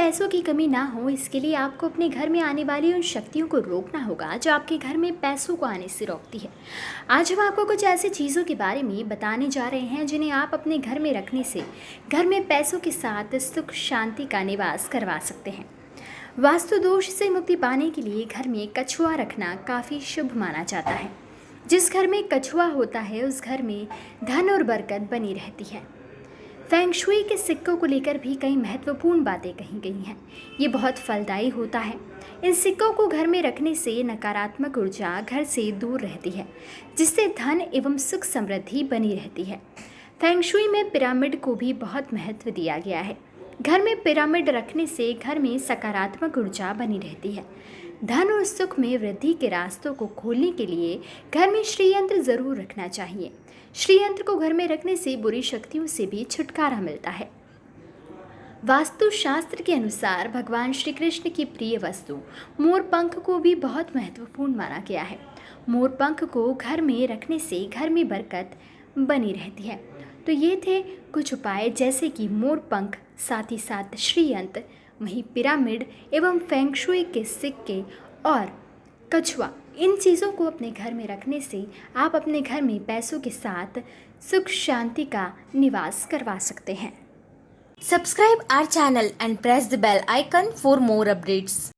पैसों की कमी ना हो, इसके लिए आपको अपने घर में आने वाली उन शक्तियों को रोकना होगा जो आपके घर में पैसों को आने से रोकती है। आज हम आपको कुछ ऐसी चीज़ों के बारे में बताने जा रहे हैं जिन्हें आप अपने घर में रखने से घर में पैसों के साथ सुख, शांति का निवास करवा सकते हैं। वास्तु दोष से मुक्ति पाने के लिए घर में कछुआ रखना काफ़ी शुभ माना जाता है। जिस घर में कछुआ होता है, उस घर में धन और बरकत बनी रहती है। फेंगशुई के सिक्कों को लेकर भी कई महत्वपूर्ण बातें कही गई हैं। ये बहुत फलदायी होता है। इन सिक्कों को घर में रखने से नकारात्मक ऊर्जा घर से दूर रहती है, जिससे धन एवं सुख समृद्धि बनी रहती है। फेंगशुई में पिरामिड को भी बहुत महत्व दिया गया है। घर में पिरामिड रखने से घर में सकारात्मक ऊर्जा बनी रहती है। धन और सुख में वृद्धि के रास्तों को खोलने के लिए घर में श्रीयंत्र ज़रूर रखना चाहिए। श्रीयंत्र को घर में रखने से बुरी शक्तियों से भी छुटकारा मिलता है। वास्तु शास्त्र के अनुसार भगवान श्री कृष्ण की प्रिय वस्तु मोर पंख को भी बहुत महत्वपूर्ण माना गया है। मोर पंख को घर में रखने से घर में बरकत बनी रहती है। तो ये थे कुछ उपाय, जैसे कि मोर पंख साथ ही साथ श्रीयंत्र वहीं पिरामिड एवं फेंगशुई के सिक्के और कछुआ इन चीज़ों को अपने घर में रखने से आप अपने घर में पैसों के साथ सुख शांति का निवास करवा सकते हैं Subscribe our channel and press the bell icon for more updates.